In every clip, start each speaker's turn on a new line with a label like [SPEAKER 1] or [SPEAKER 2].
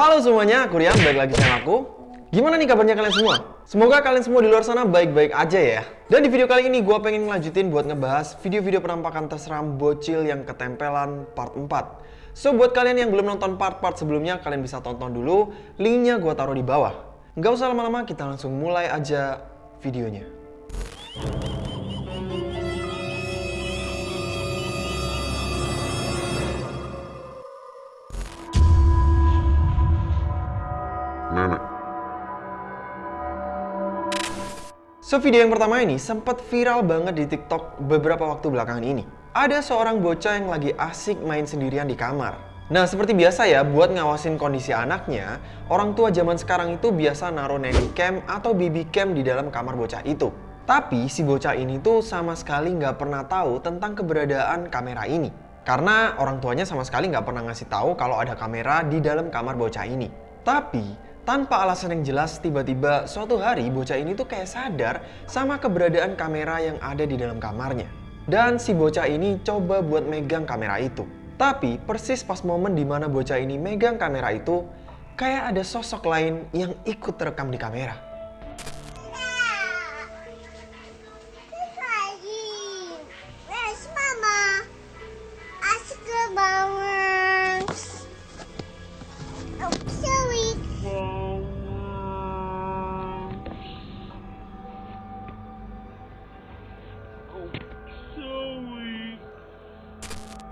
[SPEAKER 1] Halo semuanya, aku Rian, balik lagi sama aku. Gimana nih kabarnya kalian semua? Semoga kalian semua di luar sana baik-baik aja ya. Dan di video kali ini gue pengen ngelanjutin buat ngebahas video-video penampakan terseram bocil yang ketempelan part 4. So buat kalian yang belum nonton part-part sebelumnya, kalian bisa tonton dulu. Linknya gue taruh di bawah. Nggak usah lama-lama, kita langsung mulai aja videonya.
[SPEAKER 2] Nenek.
[SPEAKER 1] So video yang pertama ini sempat viral banget di TikTok beberapa waktu belakangan ini. Ada seorang bocah yang lagi asik main sendirian di kamar. Nah seperti biasa ya, buat ngawasin kondisi anaknya, orang tua zaman sekarang itu biasa naruh nanny cam atau baby cam di dalam kamar bocah itu. Tapi si bocah ini tuh sama sekali nggak pernah tahu tentang keberadaan kamera ini. Karena orang tuanya sama sekali nggak pernah ngasih tahu kalau ada kamera di dalam kamar bocah ini. Tapi tanpa alasan yang jelas, tiba-tiba suatu hari bocah ini tuh kayak sadar sama keberadaan kamera yang ada di dalam kamarnya. Dan si bocah ini coba buat megang kamera itu. Tapi persis pas momen di mana bocah ini megang kamera itu, kayak ada sosok lain yang ikut terekam di kamera.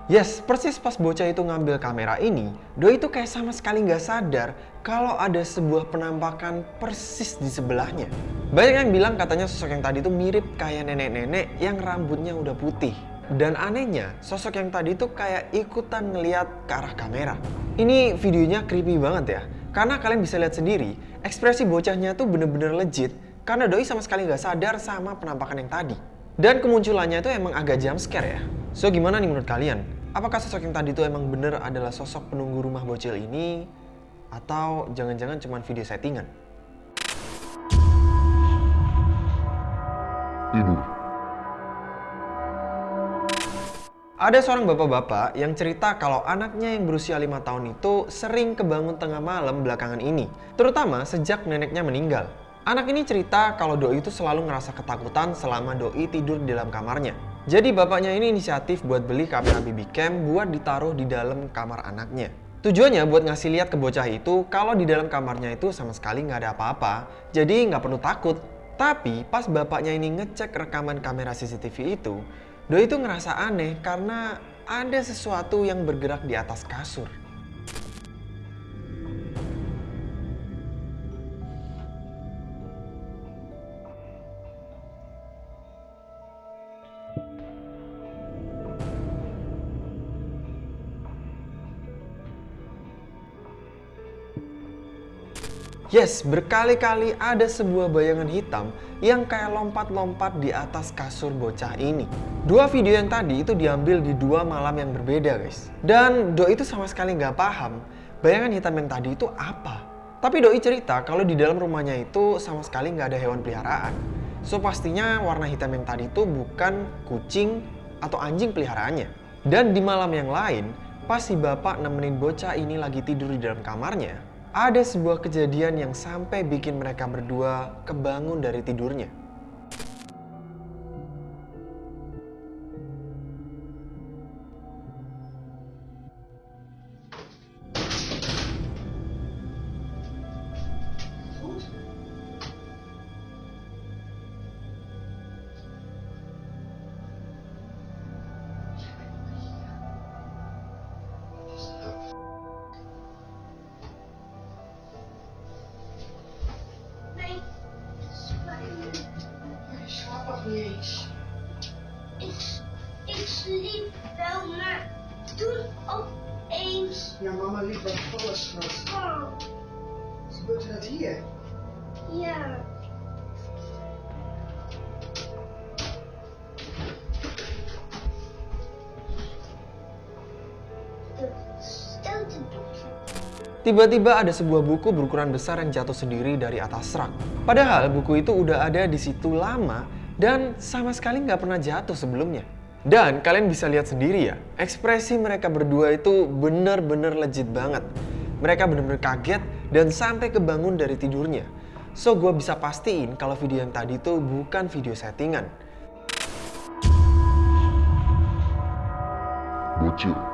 [SPEAKER 1] Yes, persis pas bocah itu ngambil kamera ini, Doi itu kayak sama sekali nggak sadar kalau ada sebuah penampakan persis di sebelahnya. Banyak yang bilang katanya sosok yang tadi itu mirip kayak nenek-nenek yang rambutnya udah putih. Dan anehnya, sosok yang tadi itu kayak ikutan ngeliat ke arah kamera. Ini videonya creepy banget ya, karena kalian bisa lihat sendiri, ekspresi bocahnya tuh bener-bener legit, karena Doi sama sekali nggak sadar sama penampakan yang tadi. Dan kemunculannya itu emang agak jump scare ya. So gimana nih menurut kalian? Apakah sosok yang tadi itu emang bener adalah sosok penunggu rumah bocil ini? Atau jangan-jangan cuma video settingan?
[SPEAKER 2] Tidur.
[SPEAKER 1] Ada seorang bapak-bapak yang cerita kalau anaknya yang berusia 5 tahun itu sering kebangun tengah malam belakangan ini. Terutama sejak neneknya meninggal. Anak ini cerita kalau Doi itu selalu ngerasa ketakutan selama Doi tidur di dalam kamarnya. Jadi bapaknya ini inisiatif buat beli kamera BB cam buat ditaruh di dalam kamar anaknya. Tujuannya buat ngasih lihat ke bocah itu kalau di dalam kamarnya itu sama sekali nggak ada apa-apa, jadi nggak perlu takut. Tapi pas bapaknya ini ngecek rekaman kamera CCTV itu, Doi itu ngerasa aneh karena ada sesuatu yang bergerak di atas kasur. Yes, berkali-kali ada sebuah bayangan hitam yang kayak lompat-lompat di atas kasur bocah ini. Dua video yang tadi itu diambil di dua malam yang berbeda guys. Dan Doi itu sama sekali nggak paham bayangan hitam yang tadi itu apa. Tapi Doi cerita kalau di dalam rumahnya itu sama sekali nggak ada hewan peliharaan. So pastinya warna hitam yang tadi itu bukan kucing atau anjing peliharaannya. Dan di malam yang lain, pas si bapak nemenin bocah ini lagi tidur di dalam kamarnya, ada sebuah kejadian yang sampai bikin mereka berdua kebangun dari tidurnya. Tiba-tiba ada sebuah buku berukuran besar yang jatuh sendiri dari atas rak. Padahal buku itu udah ada di situ lama dan sama sekali nggak pernah jatuh sebelumnya. Dan kalian bisa lihat sendiri ya, ekspresi mereka berdua itu bener-bener legit banget. mereka bener-bener kaget dan sampai kebangun dari tidurnya. So gue bisa pastiin kalau video yang tadi tuh bukan video settingan.
[SPEAKER 2] Bocil.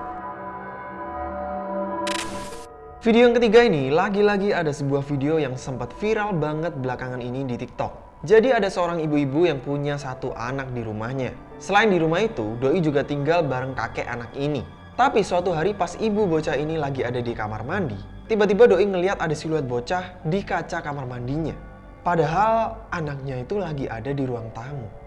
[SPEAKER 1] Video yang ketiga ini, lagi-lagi ada sebuah video yang sempat viral banget belakangan ini di TikTok. Jadi ada seorang ibu-ibu yang punya satu anak di rumahnya. Selain di rumah itu, Doi juga tinggal bareng kakek anak ini. Tapi suatu hari pas ibu bocah ini lagi ada di kamar mandi, tiba-tiba Doi ngeliat ada siluet bocah di kaca kamar mandinya. Padahal anaknya itu lagi ada di ruang tamu.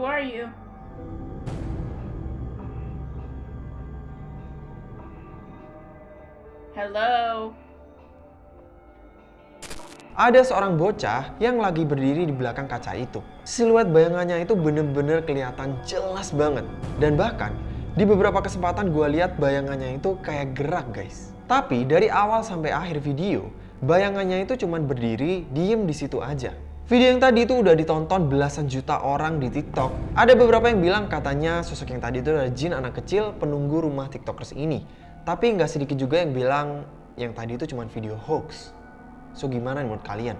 [SPEAKER 3] Who are you? Hello?
[SPEAKER 1] Ada seorang bocah yang lagi berdiri di belakang kaca itu. Siluet bayangannya itu bener-bener kelihatan jelas banget. Dan bahkan di beberapa kesempatan gue lihat bayangannya itu kayak gerak guys. Tapi dari awal sampai akhir video, bayangannya itu cuman berdiri, diem di situ aja. Video yang tadi itu udah ditonton belasan juta orang di TikTok. Ada beberapa yang bilang katanya sosok yang tadi itu adalah jin anak kecil penunggu rumah TikTokers ini. Tapi nggak sedikit juga yang bilang yang tadi itu cuma video hoax. So gimana menurut kalian?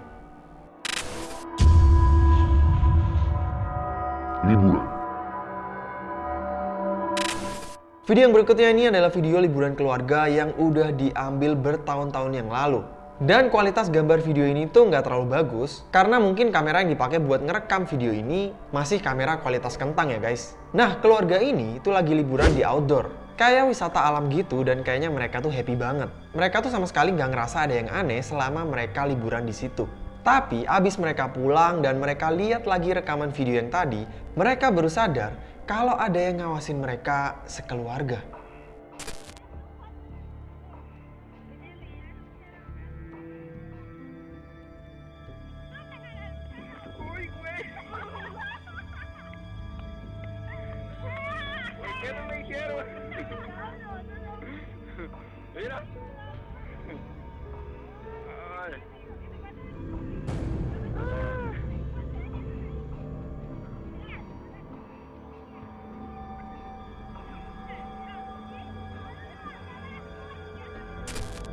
[SPEAKER 2] Liburan.
[SPEAKER 1] Video yang berikutnya ini adalah video liburan keluarga yang udah diambil bertahun-tahun yang lalu. Dan kualitas gambar video ini tuh nggak terlalu bagus karena mungkin kamera yang dipakai buat ngerekam video ini masih kamera kualitas kentang ya guys. Nah keluarga ini tuh lagi liburan di outdoor. Kayak wisata alam gitu dan kayaknya mereka tuh happy banget. Mereka tuh sama sekali nggak ngerasa ada yang aneh selama mereka liburan di situ. Tapi abis mereka pulang dan mereka lihat lagi rekaman video yang tadi, mereka baru sadar kalau ada yang ngawasin mereka sekeluarga.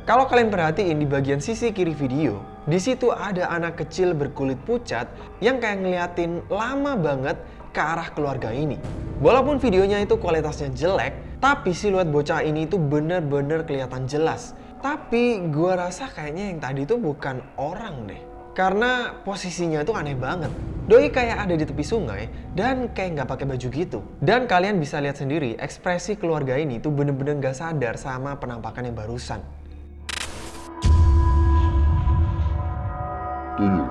[SPEAKER 1] Kalau kalian perhatiin di bagian sisi kiri video, di situ ada anak kecil berkulit pucat yang kayak ngeliatin lama banget ke arah keluarga ini. Walaupun videonya itu kualitasnya jelek, tapi siluet bocah ini itu bener-bener kelihatan jelas. Tapi gua rasa kayaknya yang tadi itu bukan orang deh. Karena posisinya tuh aneh banget. Doi kayak ada di tepi sungai dan kayak nggak pakai baju gitu. Dan kalian bisa lihat sendiri ekspresi keluarga ini tuh bener-bener nggak sadar sama penampakan yang barusan.
[SPEAKER 2] Tuyul.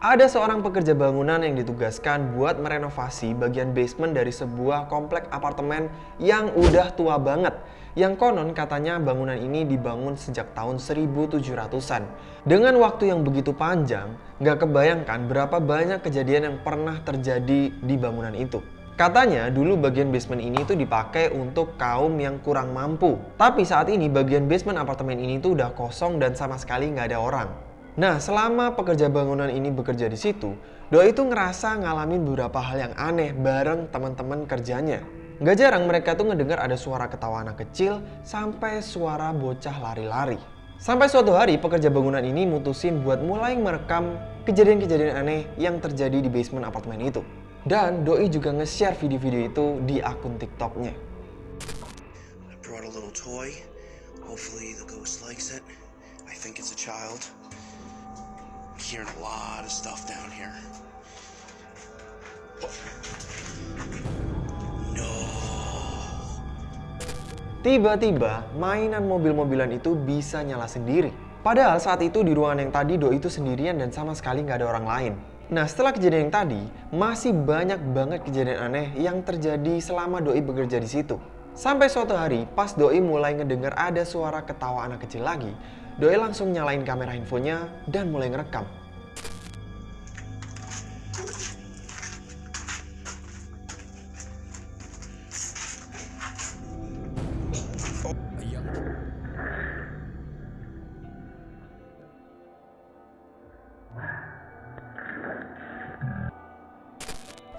[SPEAKER 1] Ada seorang pekerja bangunan yang ditugaskan buat merenovasi bagian basement dari sebuah komplek apartemen yang udah tua banget. Yang konon katanya bangunan ini dibangun sejak tahun 1700-an. Dengan waktu yang begitu panjang, nggak kebayangkan berapa banyak kejadian yang pernah terjadi di bangunan itu. Katanya dulu bagian basement ini tuh dipakai untuk kaum yang kurang mampu. Tapi saat ini bagian basement apartemen ini tuh udah kosong dan sama sekali nggak ada orang. Nah, selama pekerja bangunan ini bekerja di situ, Doi itu ngerasa ngalamin beberapa hal yang aneh bareng teman-teman kerjanya. Gak jarang mereka tuh ngedengar ada suara ketawa anak kecil sampai suara bocah lari-lari. Sampai suatu hari pekerja bangunan ini mutusin buat mulai merekam kejadian-kejadian aneh yang terjadi di basement apartemen itu. Dan Doi juga nge-share video-video itu di akun TikToknya. Tiba-tiba mainan mobil-mobilan itu bisa nyala sendiri. Padahal saat itu di ruangan yang tadi Doi itu sendirian dan sama sekali nggak ada orang lain. Nah setelah kejadian yang tadi, masih banyak banget kejadian aneh yang terjadi selama Doi bekerja di situ. Sampai suatu hari, pas Doi mulai ngedengar ada suara ketawa anak kecil lagi, Doi langsung nyalain kamera handphonenya dan mulai ngerekam.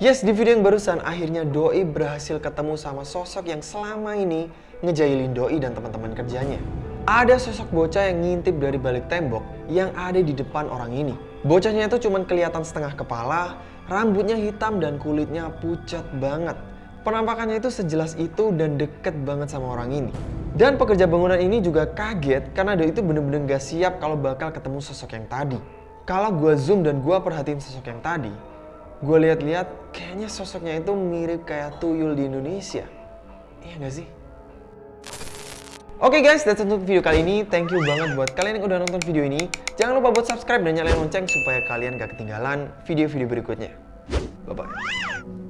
[SPEAKER 1] Yes, di video yang barusan akhirnya Doi berhasil ketemu sama sosok yang selama ini ngejailin Doi dan teman-teman kerjanya. Ada sosok bocah yang ngintip dari balik tembok yang ada di depan orang ini. Bocahnya itu cuma kelihatan setengah kepala, rambutnya hitam dan kulitnya pucat banget. Penampakannya itu sejelas itu dan deket banget sama orang ini. Dan pekerja bangunan ini juga kaget karena Doi itu bener-bener gak siap kalau bakal ketemu sosok yang tadi. Kalau gue zoom dan gue perhatiin sosok yang tadi, gue lihat-lihat kayaknya sosoknya itu mirip kayak tuyul di Indonesia. Iya gak sih? Oke guys, that's it untuk video kali ini. Thank you banget buat kalian yang udah nonton video ini. Jangan lupa buat subscribe dan nyalain lonceng supaya kalian gak ketinggalan video-video berikutnya. Bye-bye.